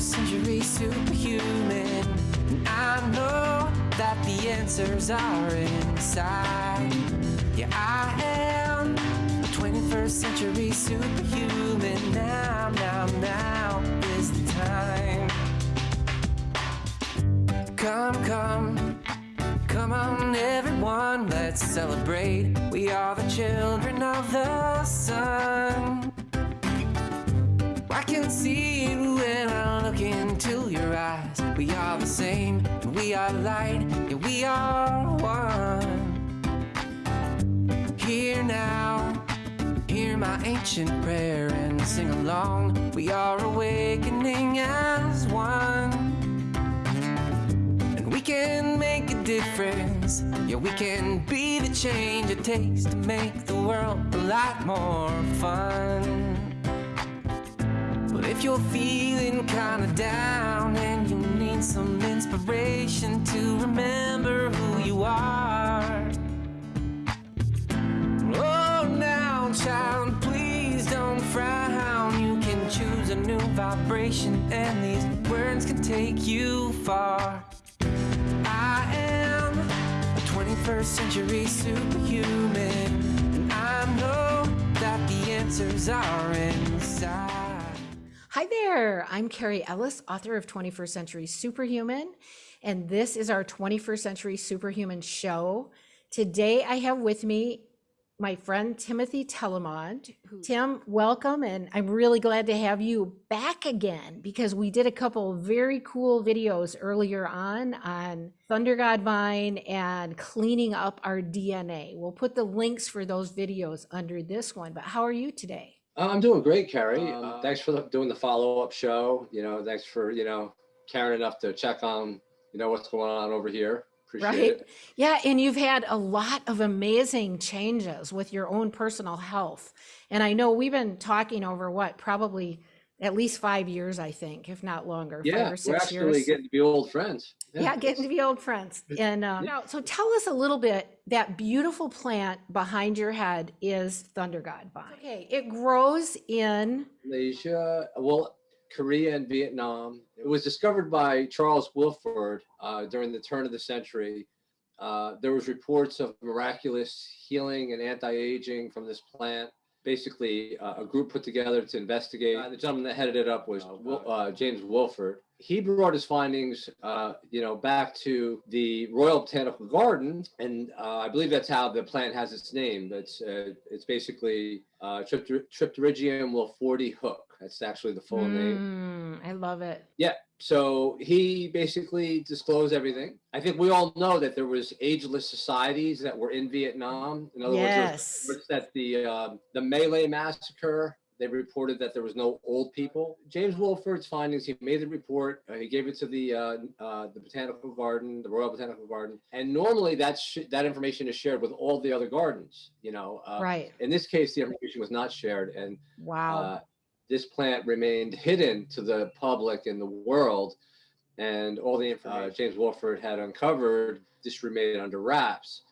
21st century superhuman. And I know that the answers are inside. Yeah, I am a 21st century superhuman. Now, now, now is the time. Come, come, come on, everyone, let's celebrate. We are the children of the sun. I can see you We are the same, and we are light, yeah, we are one. Here now, hear my ancient prayer and sing along. We are awakening as one. And we can make a difference. Yeah, we can be the change it takes to make the world a lot more fun. But if you're feeling kinda down need some inspiration to remember who you are. Oh, now, child, please don't frown. You can choose a new vibration, and these words can take you far. I am a 21st century superhuman, and I know that the answers are inside. Hi there, I'm Carrie Ellis, author of 21st Century Superhuman, and this is our 21st Century Superhuman show. Today I have with me my friend Timothy Telemont. Tim, welcome, and I'm really glad to have you back again because we did a couple very cool videos earlier on on Thunder God Vine and cleaning up our DNA. We'll put the links for those videos under this one, but how are you today? Uh, I'm doing great, Carrie. Um, thanks for the, doing the follow-up show. You know, thanks for you know caring enough to check on you know what's going on over here. Appreciate right? it. Yeah, and you've had a lot of amazing changes with your own personal health. And I know we've been talking over what, probably at least five years, I think, if not longer, Yeah, five or we're actually years. getting to be old friends. yeah, getting to be old friends. And uh, now, so tell us a little bit. That beautiful plant behind your head is Thunder God vine. Okay, it grows in Malaysia, well, Korea and Vietnam. It was discovered by Charles Wilford uh, during the turn of the century. Uh, there was reports of miraculous healing and anti-aging from this plant. Basically, uh, a group put together to investigate. Uh, the gentleman that headed it up was uh, James Wilford. He brought his findings, uh, you know, back to the Royal Botanical Garden, and uh, I believe that's how the plant has its name. That's uh, it's basically uh, Tripterygium wilfordii hook. That's actually the full name. Mm, I love it. Yeah. So he basically disclosed everything. I think we all know that there was ageless societies that were in Vietnam. In other words, Yes. reports that the um, the Malay massacre. They reported that there was no old people. James Wolford's findings. He made the report. Uh, he gave it to the uh, uh, the botanical garden, the Royal Botanical Garden. And normally that's sh- that information is shared with all the other gardens. You know. Uh, right. In this case, the information was not shared, and Wow. uh, this plant remained hidden to the public and the world, and all the information uh, James Wolford had uncovered just remained under wraps.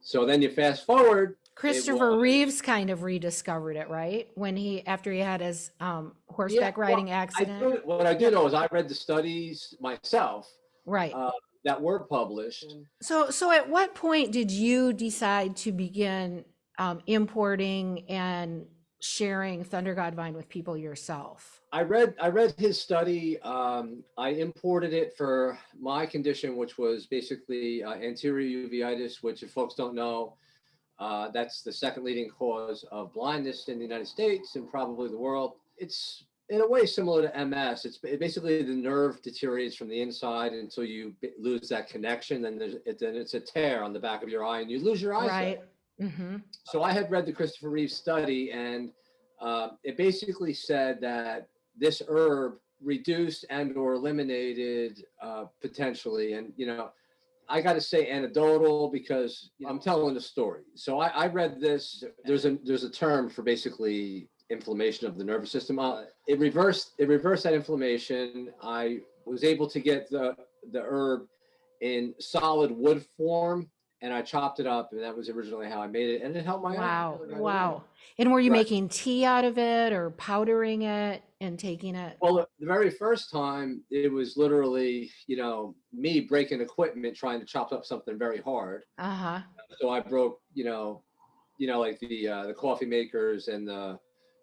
So then you fast forward. Christopher Reeves kind of rediscovered it, right? When he after he had his um, horseback well, riding I accident. do, what I did know is I read the studies myself right. uh, that were published. So, so at what point did you decide to begin um, importing and sharing Thunder God Vine with people yourself? I read I read his study. Um, I imported it for my condition, which was basically uh, anterior uveitis, which if folks don't know, uh, that's the second leading cause of blindness in the United States and probably the world. It's in a way similar to MS. It's basically the nerve deteriorates from the inside until you lose that connection. Then there's it, then it's a tear on the back of your eye, and you lose your eyesight Right. Mm-hmm. so I had read the Christopher Reeve study, and uh, it basically said that this herb reduced and or eliminated uh, potentially, and you know, I got to say anecdotal because I'm telling a story. So I, I read this. There's a there's a term for basically inflammation of the nervous system. Uh, it reversed it reversed that inflammation. I was able to get the the herb in solid wood form and I chopped it up, and that was originally how I made it, and it helped my eye Wow, really right away. wow. And were you Right. making tea out of it or powdering it and taking it? Well, the- very first time, it was literally, you know, me breaking equipment trying to chop up something very hard. Uh-huh. So I broke, you know, you know, like the uh, the coffee makers and the,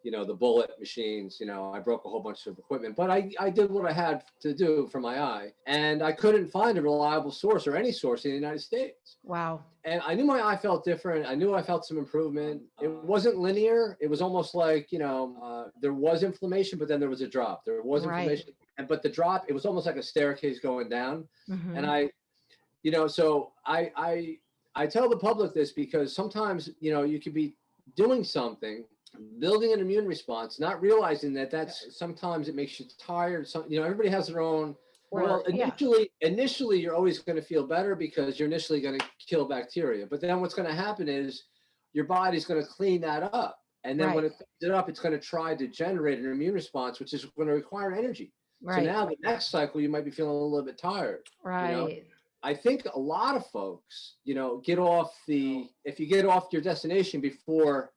you know, the bullet machines. You know, I broke a whole bunch of equipment, but I I did what I had to do for my eye, and I couldn't find a reliable source or any source in the United States. Wow. And I knew my eye felt different. I knew I felt some improvement. It wasn't linear. It was almost like you know, uh, there was inflammation, but then there was a drop. There was Right. inflammation, and but the drop, it was almost like a staircase going down Mhm. and I, you know, so I I I tell the public this because sometimes you know you could be doing something, building an immune response, not realizing that that's sometimes it makes you tired. Some you know everybody has their own. Well, Or- yeah. initially, initially you're always going to feel better because you're initially going to kill bacteria. But then what's going to happen is your body's going to clean that up, and then when Right. it cleans it up, it's going to try to generate an immune response, which is going to require energy. Right. So now the next cycle you might be feeling a little bit tired. right. I think a lot of folks, you know, get off the if you get off your destination before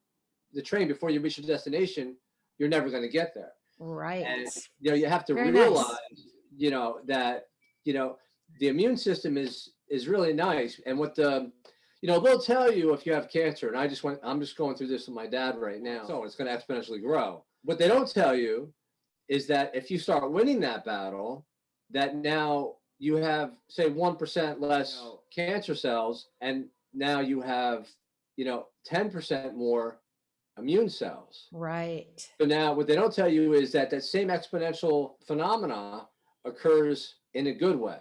the train before you reach your destination, you're never going to get there. Right. And you know, you have to Very nice. realize, you know, that you know the immune system is is really nice, and what the you know they'll tell you if you have cancer, and I just went, I'm just going through this with my dad right now, so it's going to exponentially grow. What they don't tell you is that if you start winning that battle, that now you have say one percent less cancer cells, and now you have you know ten percent more immune cells. Right. So now what they don't tell you is that that same exponential phenomena occurs in a good way.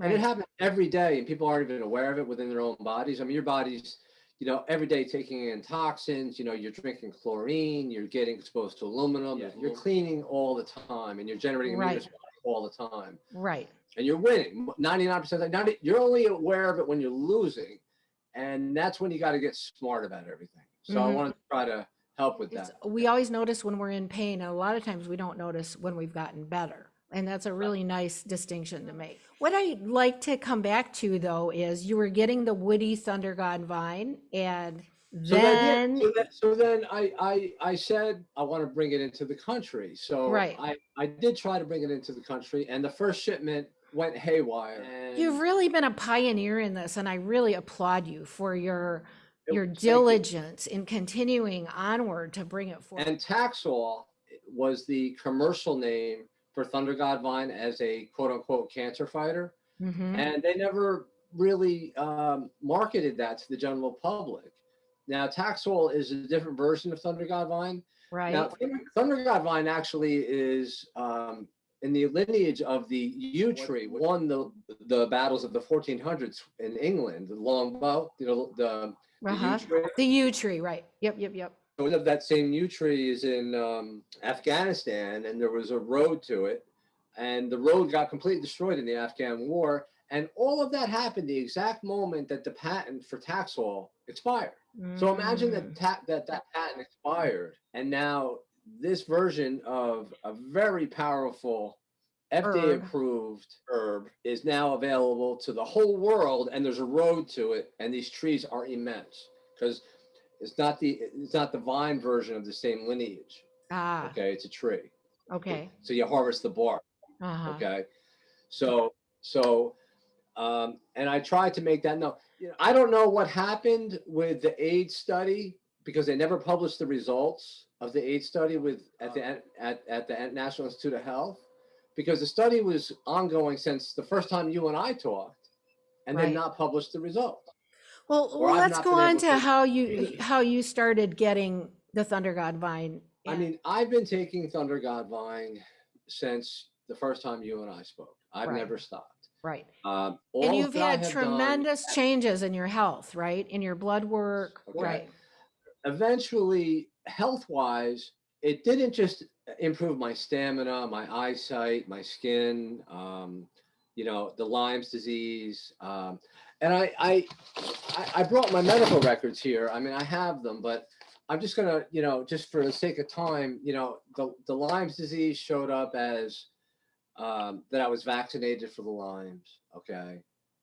And it happens every day and people aren't even aware of it within their own bodies. I mean, your body's, you know, every day taking in toxins, you know, you're drinking chlorine, you're getting exposed to aluminum, Yeah. you're cleaning all the time and you're generating immune Right. all the time. Right. And you're winning 99% of the time. You're only aware of it when you're losing. And that's when you got to get smart about everything. So I Mhm. want to try to help with that. we always notice when we're in pain, and a lot of times we don't notice when we've gotten better. And that's a really nice distinction to make. What I'd like to come back to though is you were getting the woody thunder god vine, and So then, then yeah, so, that, so then I, I I said I want to bring it into the country. So Right. I I did try to bring it into the country, and the first shipment went haywire. You've really been a pioneer in this, and I really applaud you for your your diligence in continuing onward to bring it forward. And Taxol was the commercial name for Thunder God Vine as a quote unquote cancer fighter, Mhm. and they never really um, marketed that to the general public. Now Taxol is a different version of Thunder God Vine. Right. Now, Thunder- Thunder God Vine actually is um, in the lineage of the yew tree. Won the the battles of the 1400s in England. The longbow, you know, the, the Uh-huh. yew tree. The yew tree, right. Yep, yep, yep. One of that same yew tree is in um, Afghanistan, and there was a road to it, and the road got completely destroyed in the Afghan war. And all of that happened the exact moment that the patent for Taxol expired. So imagine Mm. that ta- that that patent expired, and now this version of a very powerful FDA approved herb is now available to the whole world, and there's a road to it, and these trees are immense because it's not the it's not the vine version of the same lineage. Ah, Okay, it's a tree. okay. So you harvest the bark. Uh-huh. Okay. So, so, um, and I tried to make that known. You know, I don't know what happened with the AIDS study because they never published the results of the AIDS study with at the at, at the National Institute of Health because the study was ongoing since the first time you and I talked and Right. they not published the result. Well, well, let's go on to to how you how you started getting the Thunder God Vine. I mean, I've been taking Thunder God Vine since the first time you and I spoke. I've Right. never stopped. right. Um, And you've had have done- tremendous changes in your health, right? In your blood work, Okay. right? eventually health wise it didn't just improve my stamina my eyesight my skin um, you know the lyme's disease um, and I, I I- i brought my medical records here. I mean i have them but i'm just gonna you know just for the sake of time you know the, the lyme's disease showed up as um, that i was vaccinated for the lyme's okay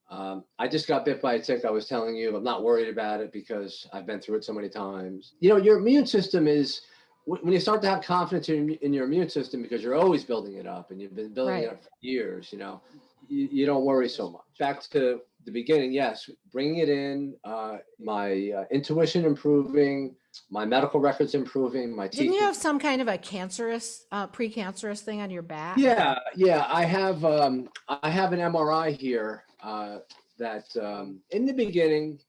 Um, I just got bit by a tick. I was telling you, I'm not worried about it because I've been through it so many times. You know, your immune system is when you start to have confidence in, in your immune system because you're always building it up and you've been building Right. it up for years. You know, you, you don't worry so much. Back to the beginning, yes, bringing it in, uh, my uh, intuition improving, my medical records improving, my teeth. Didn't you have some kind of a cancerous, uh, precancerous thing on your back? Yeah, yeah. I have um, I have an MRI here uh, that um, in the beginning,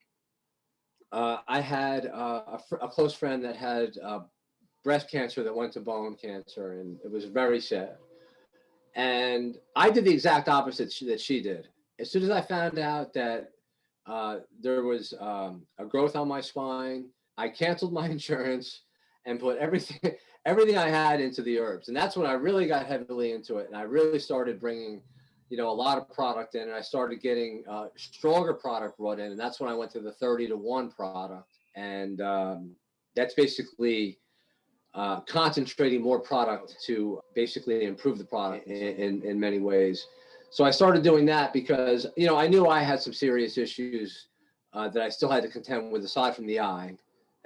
uh, I had uh, a, a close friend that had uh, breast cancer that went to bone cancer, and it was very sad. And I did the exact opposite she, that she did. As soon as I found out that there was um, a growth on my spine, I canceled my insurance and put everything everything I had into the herbs. And that's when I really got heavily into it. And I really started bringing, you know, a lot of product in and I started getting uh, stronger product brought in. And that's when I went to the 30 to one product. And um, that's basically uh, concentrating more product to basically improve the product in, in, in many ways. So I started doing that because, you know, I knew I had some serious issues uh, that I still had to contend with aside from the eye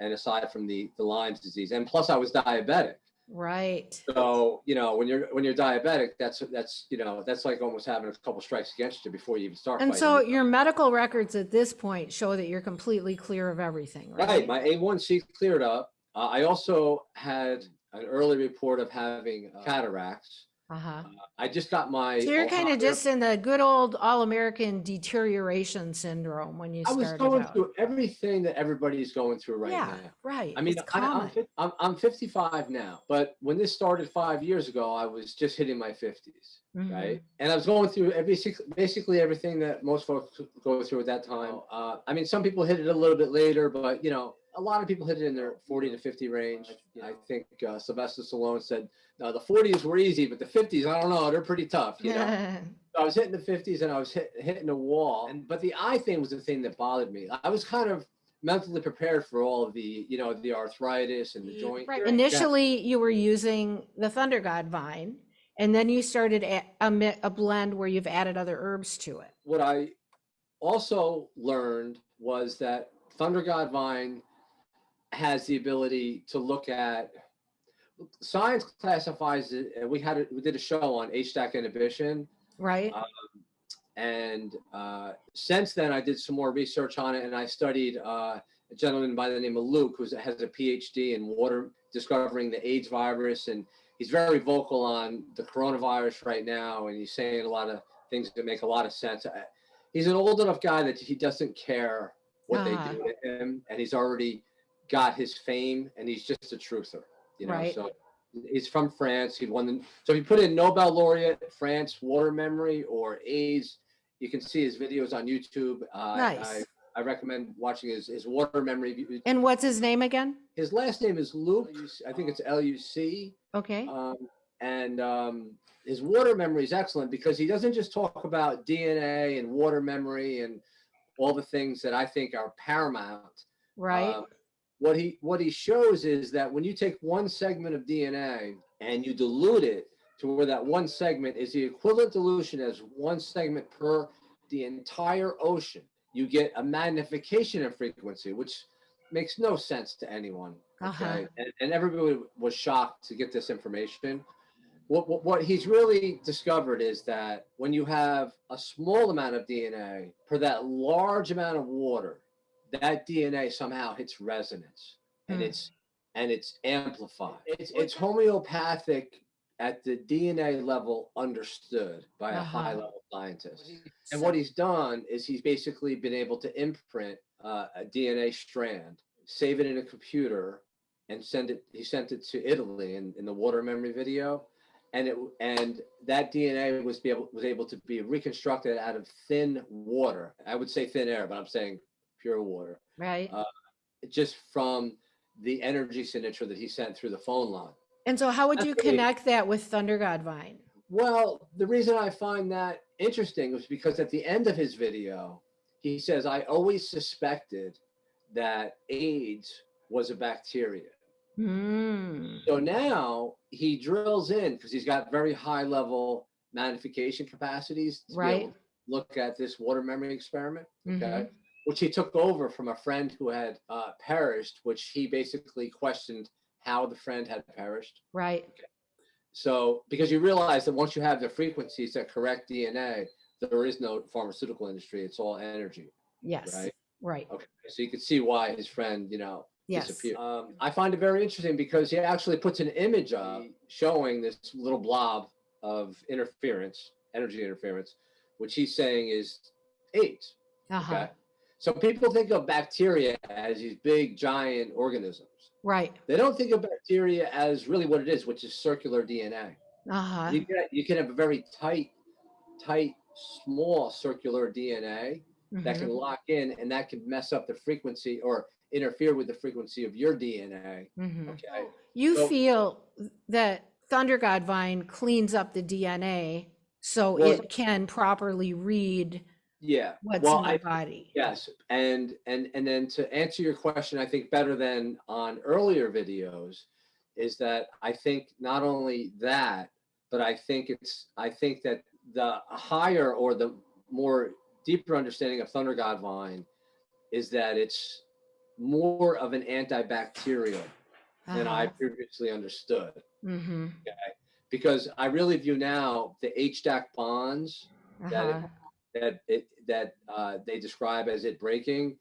and aside from the, the Lyme's disease. And plus I was diabetic. Right. So, you know, when you're when you're diabetic, that's that's you know, that's like almost having a couple strikes against you before you even start And so your medical records at this point show that you're completely clear of everything, right? right, my A1C cleared up. Uh, I also had an early report of having uh, cataracts. Uh-huh. I just got my So you're kind of just in the good old all-American deterioration syndrome when you I was going out. through everything that everybody's going through right Yeah, now. right. I mean, It's I, I'm, common. I'm I'm 55 now, but when this started five years ago, I was just hitting my 50s. Mhm. right? And I was going through every basically everything that most folks go through at that time. Uh, I mean, some people hit it a little bit later, but you know, a lot of people hit it in their 40 to 50 range. I think uh, Sylvester Stallone said, "No, the 40s were easy, but the 50s, I don't know, they're pretty tough." You know, So I was hitting the 50s and I was hit, hitting a wall. And but the eye thing was the thing that bothered me. I was kind of mentally prepared for all of the, you know, the arthritis and the joint. Right. Initially, you were using the Thunder God vine, and then you started a, a, a blend where you've added other herbs to it. what I also learned was that Thunder God Vine has the ability to look at science classifies it. And we had a, we did a show on HDAC inhibition, Right. Uh, and uh, since then I did some more research on it, and I studied uh, a gentleman by the name of Luc who has a PhD in water discovering the AIDS virus, and he's very vocal on the coronavirus right now, and he's saying a lot of things that make a lot of sense. I- He's an old enough guy that he doesn't care what Ah. they do to him, and he's already got his fame, and he's just a truther, you know. Right. So he's from France. He won the so if you put in Nobel laureate France water memory or AIDS, you can see his videos on YouTube. Uh, Nice. I, I recommend watching his his water memory. And what's his name again? His last name is Luc. I think it's L U C. Okay. Um, and um, his water memory is excellent because he doesn't just talk about DNA and water memory and all the things that I think are paramount. Right. Um, what he what he shows is that when you take one segment of DNA and you dilute it to where that one segment is the equivalent dilution as one segment per the entire ocean, you get a magnification in frequency, which makes no sense to anyone. Uh-huh. Okay, and, and everybody was shocked to get this information. What, what what he's really discovered is that when you have a small amount of DNA per that large amount of water, that DNA somehow hits resonance and Hmm. it's and it's amplified. It's it's homeopathic at the DNA level understood by a Uh-huh. high level scientist. And what he's done is he's basically been able to imprint uh, a DNA strand, save it in a computer, and send it. He sent it to Italy in, in the water memory video, and it and that DNA was be able was able to be reconstructed out of thin water. I would say thin air, but I'm saying pure water, right. uh, just from the energy signature that he sent through the phone line. and so how would you connect that with Thunder God vine? Well, the reason I find that interesting was because at the end of his video, he says, I always suspected that AIDS was a bacteria. Hmm. So now he drills in because he's got very high level magnification capacities to be Right. look at this water memory experiment, okay, Mhm. Which he took over from a friend who had uh, perished, which he basically questioned how the friend had perished. Right. So, because you realize that once you have the frequencies that correct DNA, there is no pharmaceutical industry. It's all energy, Yes. right? Right. Okay. So you could see why his friend, you know, Yes. disappeared. Um, I find it very interesting because he actually puts an image up showing this little blob of interference, energy interference, which he's saying is AIDS. Uh-huh. Okay. So people think of bacteria as these big giant organisms. Right. They don't think of bacteria as really what it is, which is circular DNA. Uh-huh. You can, you can have a very tight, tight, small circular DNA that Mhm. can lock in and that can mess up the frequency or interfere with the frequency of your DNA. Mhm. Okay. You So- feel that Thunder God Vine cleans up the DNA so Well- it can properly read Yeah. what's well, in the I, body. yes. And and and then to answer your question, I think better than on earlier videos is that I think not only that, but I think it's I think that the higher or the more deeper understanding of Thunder God Vine is that it's more of an antibacterial than I Uh-huh. previously understood. Mhm. Because I really view now the HDAC bonds Uh-huh. that it that uh, they describe as it breaking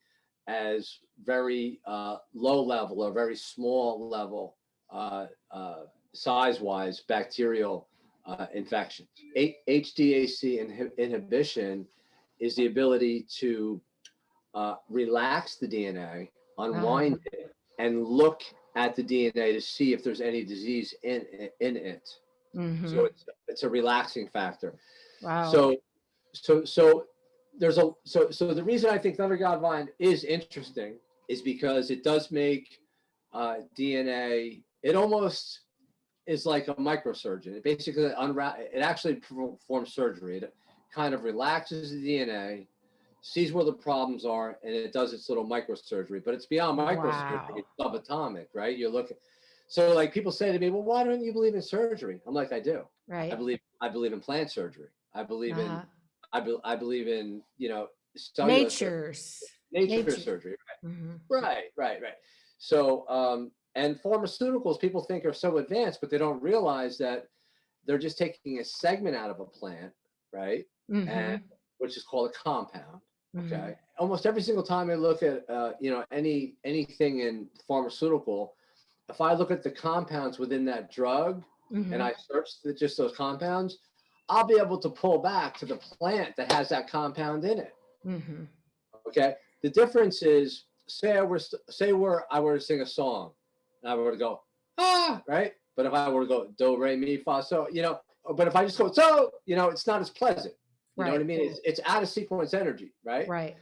as very uh, low level or very small level uh, uh, size wise bacterial uh, infections. H- HDAC inhi- inhibition is the ability to uh, relax the DNA, unwind it, and look at the DNA to see if there's any disease in in it. Mhm. So it's it's a relaxing factor. Wow. So, so, so there's a, so, so the reason I think Thunder God Vine is interesting is because it does make uh, DNA, it almost is like a microsurgeon. It basically unwrap, it actually performs surgery. It kind of relaxes the DNA, sees where the problems are, and it does its little microsurgery. But it's beyond microsurgery, Wow. it's subatomic, right? You're looking. So like people say to me, well, why don't you believe in surgery? I'm like, I do. Right. I believe I believe in plant surgery. I believe in Uh-huh. I, be, I believe in you know Nature's. nature, nature. surgery. Mhm. Right, right, right. So um, and pharmaceuticals people think are so advanced, but they don't realize that they're just taking a segment out of a plant, right? Mhm. And which is called a compound. Mhm. Okay. Almost every single time I look at uh, you know any anything in pharmaceutical, if I look at the compounds within that drug, Mhm. and I search the, just those compounds, I'll be able to pull back to the plant that has that compound in it. Mhm. Okay. The difference is, say I were say where I were to sing a song, and I were to go ah right, but if I were to go do re mi fa so, you know, but if I just go so, you know, it's not as pleasant. You know what I mean? It's it's out of sequence energy, right? Right.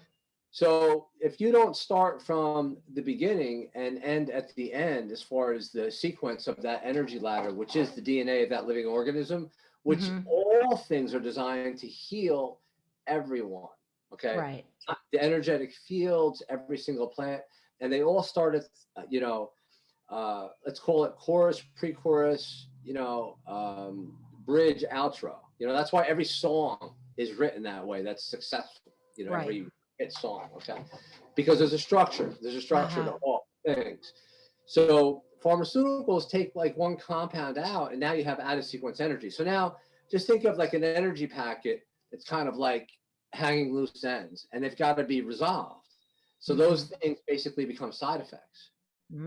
So if you don't start from the beginning and end at the end, as far as the sequence of that energy ladder, which is the DNA of that living organism, which Mhm. all things are designed to heal everyone. Okay. Right. The energetic fields, every single plant, and they all start at, uh, you know, uh, let's call it chorus, pre-chorus, you know, um, bridge, outro. You know, that's why every song is written that way. That's successful. You know, Right. every hit song. Okay, because there's a structure. There's a structure Uh-huh. to all things. So pharmaceuticals take like one compound out, and now you have out of sequence energy. So now just think of like an energy packet. It's kind of like hanging loose ends, and they've got to be resolved. So those Mm-hmm. things basically become side effects.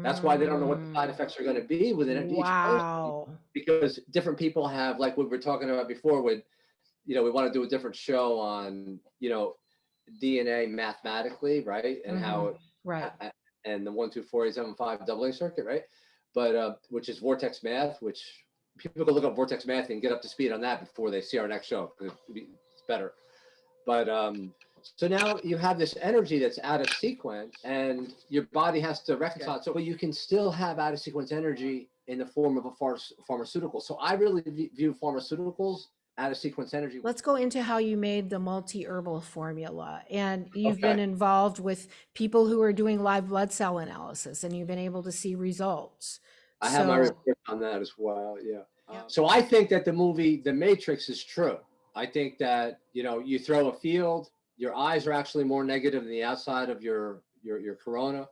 That's why they don't know what the side Mm. effects are going to be within each person Wow. because different people have like what we were talking about before with you know we want to do a different show on you know dna mathematically right and how it, Right. and the one two four eight seven five doubling circuit right but uh which is vortex math which people can look up vortex math and get up to speed on that before they see our next show. it's better but um so now you have this energy that's out of sequence and your body has to reconcile it. So but you can still have out of sequence energy in the form of a phar- pharmaceutical. So I really view pharmaceuticals out of sequence energy. Let's go into how you made the multi herbal formula. And you've been involved with people who are doing live blood cell analysis and you've been able to see results. I have my report on that as well. Yeah. Yeah. So I think that the movie The Matrix is true. I think that, you know, you throw a field, your eyes are actually more negative than the outside of your, your, your corona.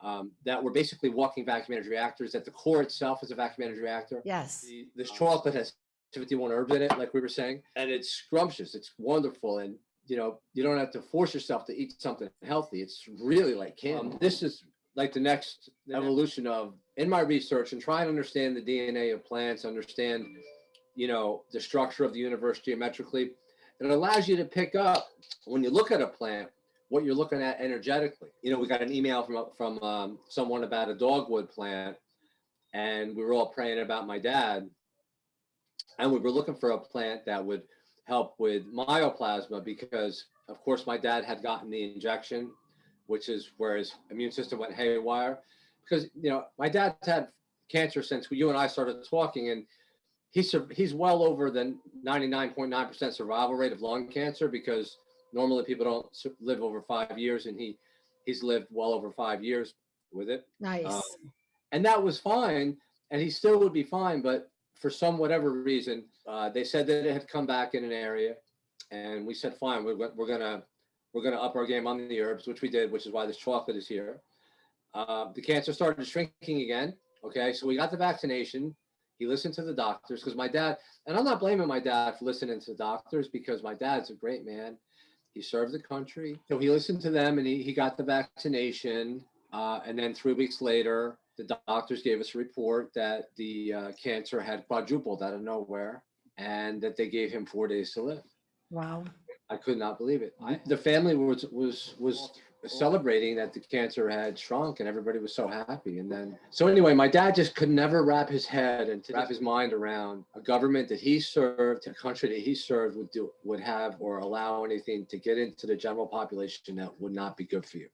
Um, that we're basically walking vacuum energy reactors, that the core itself is a vacuum energy reactor. Yes. The, this chocolate has 51 herbs in it, like we were saying, and it's scrumptious. It's wonderful. And, you know, you don't have to force yourself to eat something healthy. It's really like candy. this is like the next evolution of, in my research and trying to understand the DNA of plants, understand, you know, the structure of the universe geometrically. It allows you to pick up when you look at a plant, what you're looking at energetically. You know, we got an email from, from um, someone about a dogwood plant and we were all praying about my dad and we were looking for a plant that would help with mycoplasma because of course my dad had gotten the injection which is where his immune system went haywire because you know my dad's had cancer since you and i started talking and he's he's well over the 99.9% survival rate of lung cancer because normally people don't live over five years and he he's lived well over five years with it Nice. um, and that was fine and he still would be fine but for some whatever reason uh, they said that it had come back in an area and we said fine we're, we're gonna we're gonna up our game on the herbs which we did which is why this chocolate is here. Uh, the cancer started shrinking again okay? So we got the vaccination. He listened to the doctors because my dad and i'm not blaming my dad for listening to the doctors because my dad's a great man. He served the country. So he listened to them and he, he got the vaccination uh, and then three weeks later, the doctors gave us a report that the uh, cancer had quadrupled out of nowhere and that they gave him four days to live. Wow. I could not believe it. I, the family was was was celebrating that the cancer had shrunk and everybody was so happy. And then so anyway, my dad just could never wrap his head and to wrap his mind around a government that he served, a country that he served would do would have or allow anything to get into the general population that would not be good for you.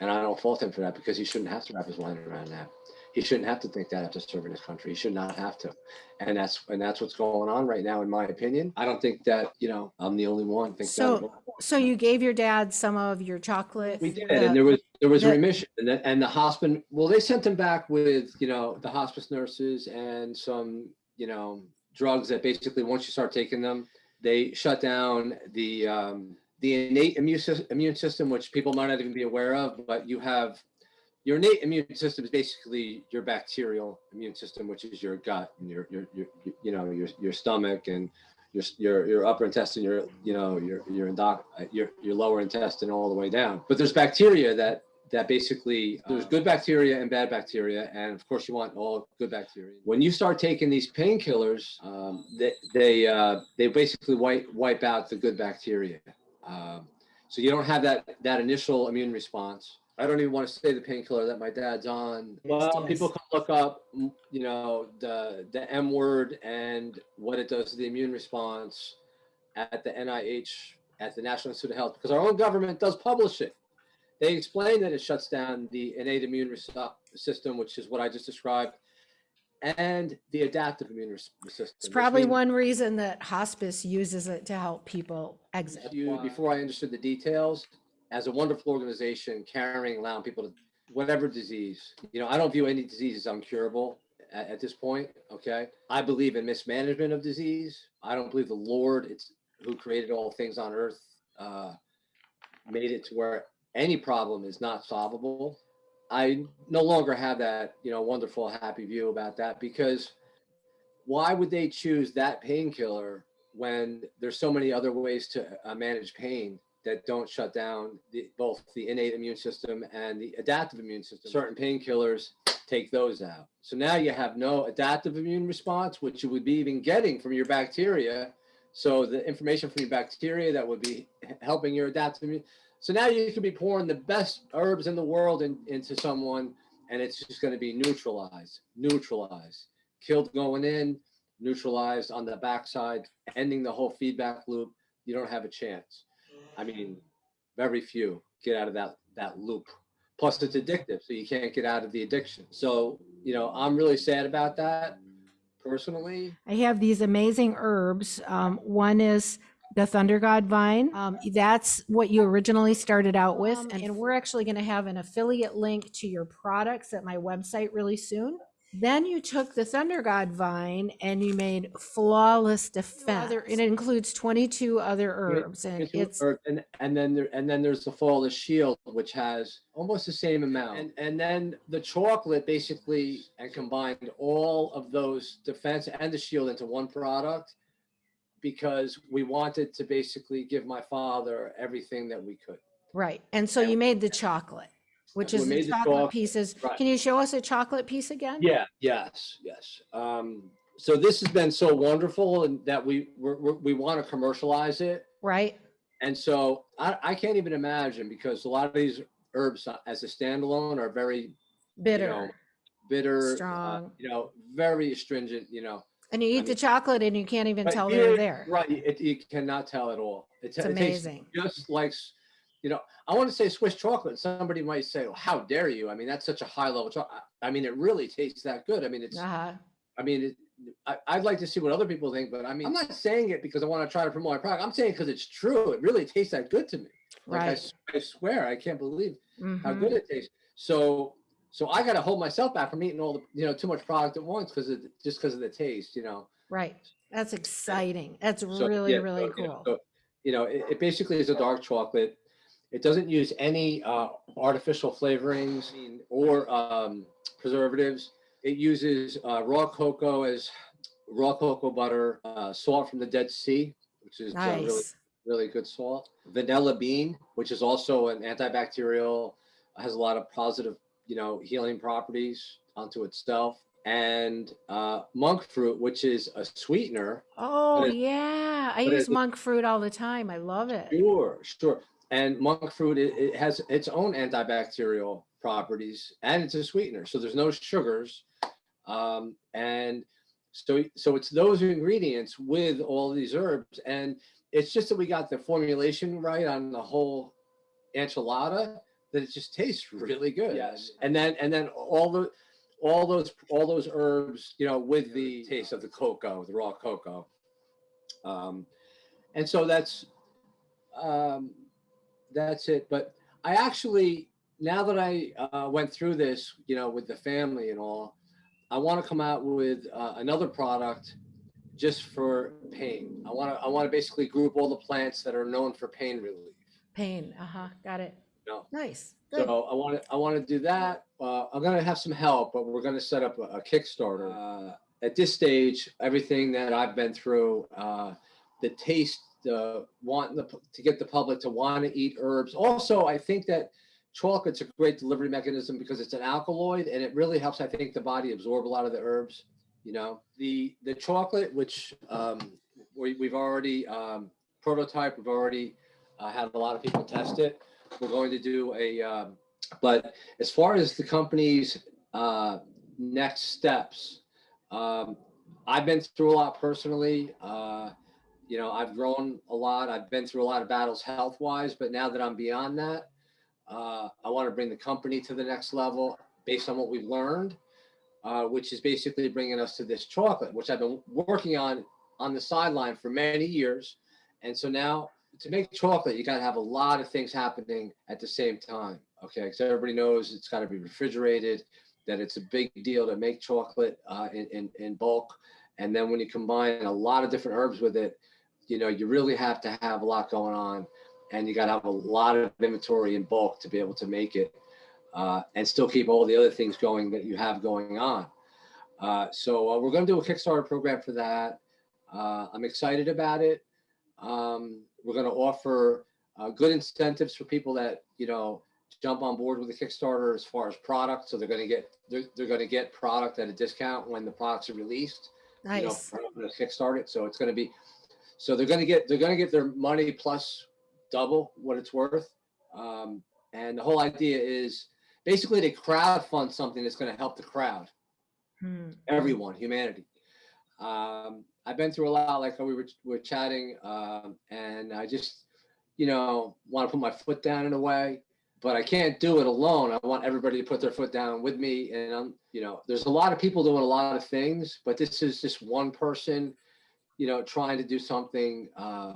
And I don't fault him for that because he shouldn't have to wrap his mind around that. He shouldn't have to think that after serving his country. He should not have to. And that's and that's what's going on right now, in my opinion. I don't think that, you know, I'm the only one. Thinks that So-. So you gave your dad some of your chocolate? We did, the- and there was there was the- remission, and the, and the hospice. Well, they sent him back with you know the hospice nurses and some you know drugs that basically once you start taking them, they shut down the um, the innate immune system, which people might not even be aware of. But you have your innate immune system is basically your bacterial immune system, which is your gut and your your, your you know your your stomach and your your your upper intestine, your you know your your endoc your your lower intestine all the way down. But there's bacteria that that basically there's good bacteria and bad bacteria, and of course you want all good bacteria. When you start taking these painkillers, um, they they uh, they basically wipe wipe out the good bacteria. Um, so you don't have that that initial immune response. I don't even want to say the painkiller that my dad's on. Well, people can look up, you know, the the M word and what it does to the immune response at the NIH, at the National Institute of Health, because our own government does publish it. They explain that it shuts down the innate immune system, which is what I just described, and the adaptive immune system. It's probably one reason that hospice uses it to help people exit. you before I understood the details as a wonderful organization carrying, allowing people to whatever disease. You know, I don't view any disease as uncurable at, at this point. Okay, I believe in mismanagement of disease. I don't believe the Lord, it's who created all things on earth, uh, made it to where any problem is not solvable. I no longer have that, you know, wonderful, happy view about that because why would they choose that painkiller when there's so many other ways to uh, manage pain that don't shut down the, both the innate immune system and the adaptive immune system. Certain painkillers take those out. So now you have no adaptive immune response, which you would be even getting from your bacteria. So the information from your bacteria that would be helping your adaptive immune. So now you could be pouring the best herbs in the world in, into someone, and it's just going to be neutralized, neutralized, killed going in, neutralized on the backside, ending the whole feedback loop. You don't have a chance. I mean, very few get out of that that loop. Plus, it's addictive, so you can't get out of the addiction. So, you know, I'm really sad about that personally. I have these amazing herbs. Um, one is the Thunder God vine. Um, that's what you originally started out with. and, and we're actually going to have an affiliate link to your products at my website really soon. Then you took the Thunder God vine and you made flawless defense. and it includes 22 other herbs and it's earth, and and then there and then there's the flawless shield which has almost the same amount and and then the chocolate basically and combined all of those defense and the shield into one product because we wanted to basically give my father everything that we could right. And so Yeah. you made the chocolate, which is the the chocolate pieces. right. Can you show us a chocolate piece again? yeah yes yes um so this has been so wonderful and that we we're, we're, we want to commercialize it Right? And so I, I can't even imagine because a lot of these herbs uh, as a standalone are very Bitter. know, bitter, uh, Strong. you know, very astringent, you know. And you eat I the mean- chocolate and you can't even tell they're there. Right. It, you cannot tell at all. It, It's it amazing. just like, you know, I want to say Swiss chocolate. Somebody might say, well, how dare you? I mean, that's such a high level chocolate. I mean, it really tastes that good. I mean, it's, Uh-huh. I mean, it, I, I'd like to see what other people think, but I mean, I'm not saying it because I want to try to promote my product. I'm saying because it's true. It really tastes that good to me. Like I Right. s- I, swear, I can't believe how Mhm. good it tastes. So, so I got to hold myself back from eating all the, you know, too much product at once because of just because of the taste, you know. Right. That's exciting. That's So, really, yeah, really so, you know, cool. so, you know, it, it basically is a dark chocolate. It doesn't use any uh, artificial flavorings or um, preservatives. It uses uh, raw cocoa as raw cocoa butter, uh, salt from the Dead Sea, which is uh, really really good salt. Vanilla bean, which is also an antibacterial, has a lot of positive, you know, healing properties onto itself. And uh, monk fruit, which is a sweetener. Oh, yeah. I use monk fruit all the time. I love it. Sure, sure. And monk fruit, it, it has its own antibacterial properties, and it's a sweetener. So there's no sugars, um, and so so it's those ingredients with all these herbs, and it's just that we got the formulation right on the whole enchilada that it just tastes really good. Yes, and then and then all the all those all those herbs, you know, with the taste of the cocoa, the raw cocoa. Um, and so that's um, that's it. But I actually, now that I uh, went through this, you know, with the family and all, I want to come out with uh, another product just for pain. I want to I want to basically group all the plants that are known for pain relief. Pain. Uh-huh. Got it. No. Nice. Good. So I want to I want to do that. Uh, I'm gonna have some help, but we're gonna set up a, a Kickstarter. Uh, at this stage, everything that I've been through, uh, the taste, the wanting the, to get the public to want to eat herbs. Also, I think that chocolate's a great delivery mechanism because it's an alkaloid and it really helps. I think the body absorb a lot of the herbs. You know, the the chocolate, which um, we, we've already um, prototype, we've already uh, had a lot of people test it. We're going to do a, um, but as far as the company's uh, next steps, um, I've been through a lot personally. Uh, you know, I've grown a lot. I've been through a lot of battles health wise, but now that I'm beyond that, uh, I want to bring the company to the next level based on what we've learned, uh, which is basically bringing us to this chocolate, which I've been working on on the sideline for many years. And so now to make chocolate, you got to have a lot of things happening at the same time. Okay. Because everybody knows it's got to be refrigerated, that it's a big deal to make chocolate uh, in, in, in bulk. And then when you combine a lot of different herbs with it, you know, you really have to have a lot going on and you got to have a lot of inventory in bulk to be able to make it uh, and still keep all the other things going that you have going on. Uh, so uh, we're going to do a Kickstarter program for that. Uh, I'm excited about it. Um, we're going to offer uh, good incentives for people that you know jump on board with the Kickstarter as far as product. So they're going to get they're, they're going to get product at a discount when the products are released. You know, Nice. for helping us kickstart it. So it's going to be so they're going to get they're going to get their money plus double what it's worth. Um, and the whole idea is basically to crowd fund something that's going to help the crowd Hmm. everyone, humanity. Um, I've been through a lot, like how we were, were chatting, um, and I just, you know, want to put my foot down in a way, but I can't do it alone. I want everybody to put their foot down with me. And I'm, you know, there's a lot of people doing a lot of things, but this is just one person, you know, trying to do something uh,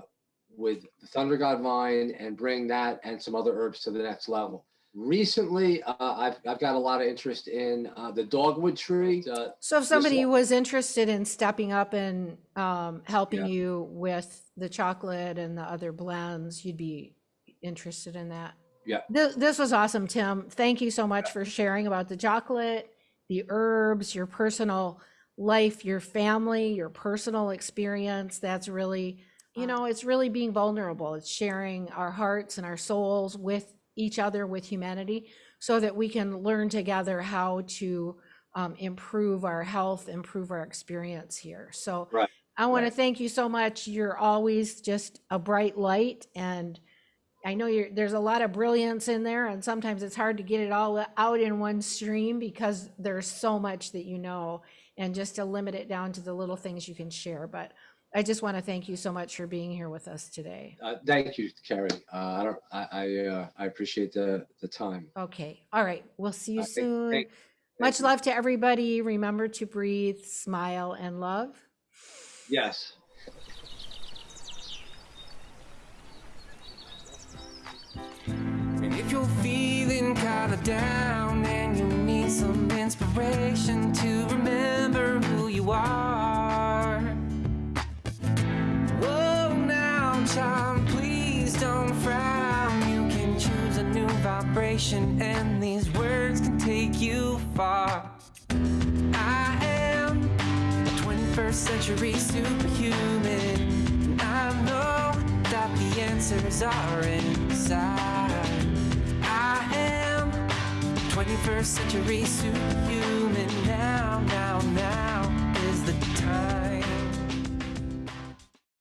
with the Thunder God Vine and bring that and some other herbs to the next level. Recently, uh, I've, I've got a lot of interest in uh, the dogwood tree. Uh, So if somebody was interested in stepping up and um, helping Yeah. you with the chocolate and the other blends, you'd be interested in that? Yeah. This, this was awesome, Tim. Thank you so much for sharing about the chocolate, the herbs, your personal life, your family, your personal experience. That's really, you know, it's really being vulnerable. It's sharing our hearts and our souls with each other, with humanity, so that we can learn together how to um, improve our health, improve our experience here. So Right, I want to thank you so much. You're always just a bright light and I know you're, there's a lot of brilliance in there and sometimes it's hard to get it all out in one stream because there's so much that you know and just to limit it down to the little things you can share. But I just want to thank you so much for being here with us today. uh, thank you, Carrie. Uh, I don't, I, I, uh, I appreciate the, the time. Okay, all right. We'll see you Uh, thank- soon. thank- Much you. love to everybody. Remember to breathe, smile, and love. Yes. And if you're feeling kinda down and you need some inspiration to remember who you are. Child, please don't frown. You can choose a new vibration, and these words can take you far. I am a 21st century superhuman. And I know that the answers are inside. I am a 21st century superhuman. Now, now, now is the time.